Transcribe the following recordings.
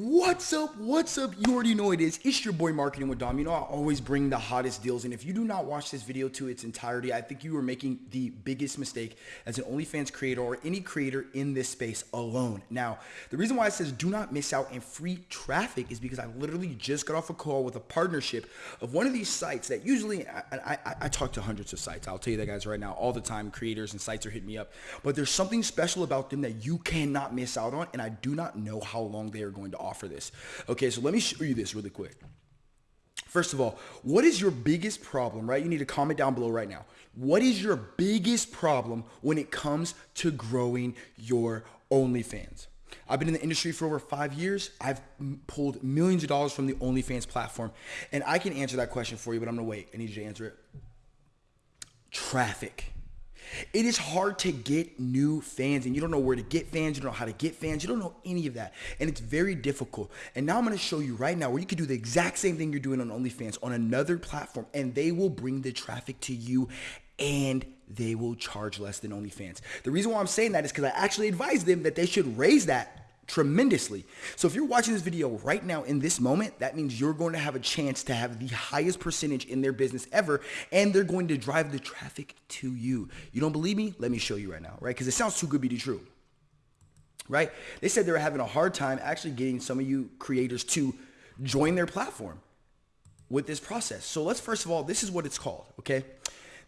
What's up? What's up? You already know it is. It's your boy Marketing with Dom. You know I always bring the hottest deals, and if you do not watch this video to its entirety, I think you are making the biggest mistake as an OnlyFans creator or any creator in this space alone. Now, the reason why it says do not miss out on free traffic is because I literally just got off a call with a partnership of one of these sites that usually I, I, I talk to hundreds of sites. I'll tell you that guys right now all the time. Creators and sites are hitting me up, but there's something special about them that you cannot miss out on, and I do not know how long they are going to offer offer this. Okay, so let me show you this really quick. First of all, what is your biggest problem, right? You need to comment down below right now. What is your biggest problem when it comes to growing your OnlyFans? I've been in the industry for over five years. I've pulled millions of dollars from the OnlyFans platform. And I can answer that question for you, but I'm to wait. I need you to answer it. Traffic. It is hard to get new fans and you don't know where to get fans. You don't know how to get fans. You don't know any of that. And it's very difficult. And now I'm going to show you right now where you can do the exact same thing you're doing on OnlyFans on another platform and they will bring the traffic to you and they will charge less than OnlyFans. The reason why I'm saying that is because I actually advise them that they should raise that tremendously. So if you're watching this video right now in this moment, that means you're going to have a chance to have the highest percentage in their business ever, and they're going to drive the traffic to you. You don't believe me? Let me show you right now, right? Because it sounds too good to be true, right? They said they were having a hard time actually getting some of you creators to join their platform with this process. So let's first of all, this is what it's called, okay?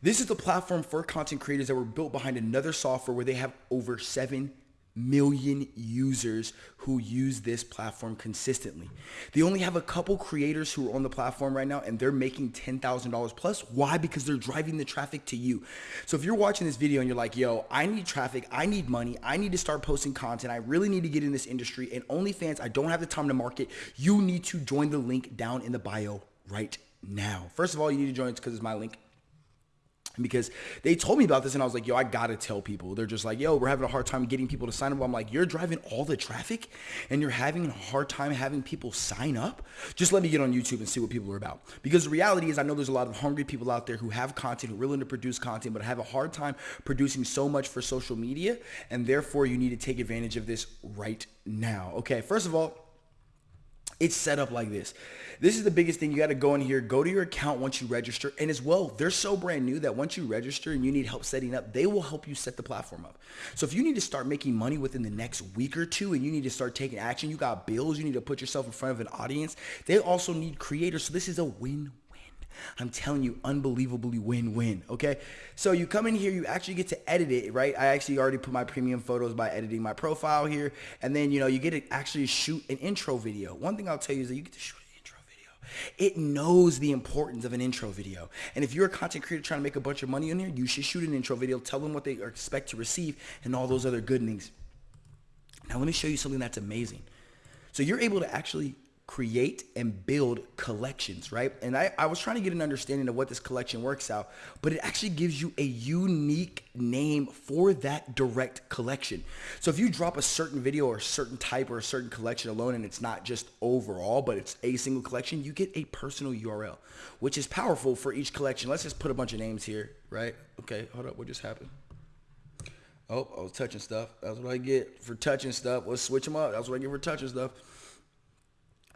This is the platform for content creators that were built behind another software where they have over 7 million users who use this platform consistently. They only have a couple creators who are on the platform right now and they're making $10,000 plus. Why? Because they're driving the traffic to you. So if you're watching this video and you're like, yo, I need traffic, I need money, I need to start posting content, I really need to get in this industry and OnlyFans, I don't have the time to market, you need to join the link down in the bio right now. First of all, you need to join it because it's my link because they told me about this and I was like, yo, I gotta tell people. They're just like, yo, we're having a hard time getting people to sign up. I'm like, you're driving all the traffic and you're having a hard time having people sign up. Just let me get on YouTube and see what people are about. Because the reality is I know there's a lot of hungry people out there who have content, who are willing to produce content, but have a hard time producing so much for social media. And therefore you need to take advantage of this right now. Okay, first of all, it's set up like this. This is the biggest thing. You got to go in here, go to your account once you register. And as well, they're so brand new that once you register and you need help setting up, they will help you set the platform up. So if you need to start making money within the next week or two and you need to start taking action, you got bills, you need to put yourself in front of an audience. They also need creators. So this is a win I'm telling you, unbelievably win-win, okay? So you come in here, you actually get to edit it, right? I actually already put my premium photos by editing my profile here. And then, you know, you get to actually shoot an intro video. One thing I'll tell you is that you get to shoot an intro video. It knows the importance of an intro video. And if you're a content creator trying to make a bunch of money in here, you should shoot an intro video, tell them what they expect to receive and all those other good things. Now let me show you something that's amazing. So you're able to actually create and build collections, right? And I, I was trying to get an understanding of what this collection works out, but it actually gives you a unique name for that direct collection. So if you drop a certain video or a certain type or a certain collection alone and it's not just overall, but it's a single collection, you get a personal URL, which is powerful for each collection. Let's just put a bunch of names here, right? Okay, hold up, what just happened? Oh, I was touching stuff. That's what I get for touching stuff. Let's switch them up. That's what I get for touching stuff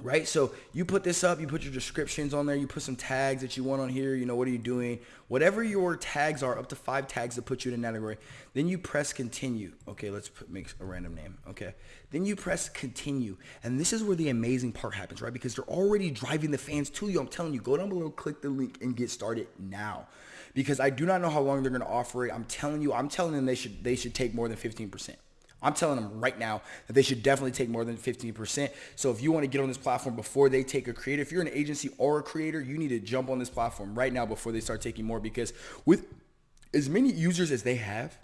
right? So you put this up, you put your descriptions on there, you put some tags that you want on here, you know, what are you doing? Whatever your tags are, up to five tags to put you in a category. Then you press continue. Okay, let's put, make a random name. Okay. Then you press continue. And this is where the amazing part happens, right? Because they're already driving the fans to you. I'm telling you, go down below, click the link and get started now. Because I do not know how long they're going to offer it. I'm telling you, I'm telling them they should, they should take more than 15%. I'm telling them right now that they should definitely take more than 15%. So if you want to get on this platform before they take a creator, if you're an agency or a creator, you need to jump on this platform right now before they start taking more because with as many users as they have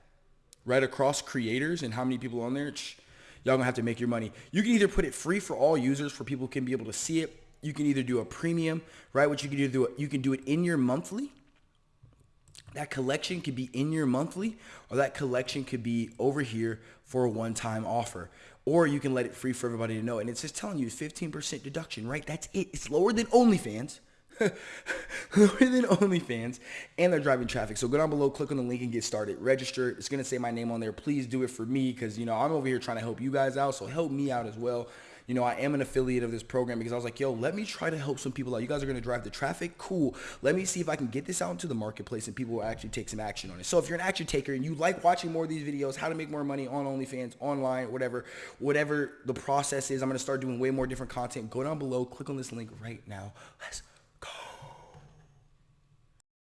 right across creators and how many people on there, y'all gonna have to make your money. You can either put it free for all users for people can be able to see it. You can either do a premium, right? What you can do, you can do it in your monthly that collection could be in your monthly or that collection could be over here for a one-time offer. Or you can let it free for everybody to know and it's just telling you 15% deduction right? That's it. It's lower than OnlyFans. Lower than OnlyFans and they're driving traffic. So go down below click on the link and get started. Register. It's gonna say my name on there. Please do it for me because you know I'm over here trying to help you guys out so help me out as well you know, I am an affiliate of this program because I was like, yo, let me try to help some people out. You guys are going to drive the traffic. Cool. Let me see if I can get this out into the marketplace and people will actually take some action on it. So if you're an action taker and you like watching more of these videos, how to make more money on OnlyFans, online, whatever, whatever the process is, I'm going to start doing way more different content. Go down below, click on this link right now. Let's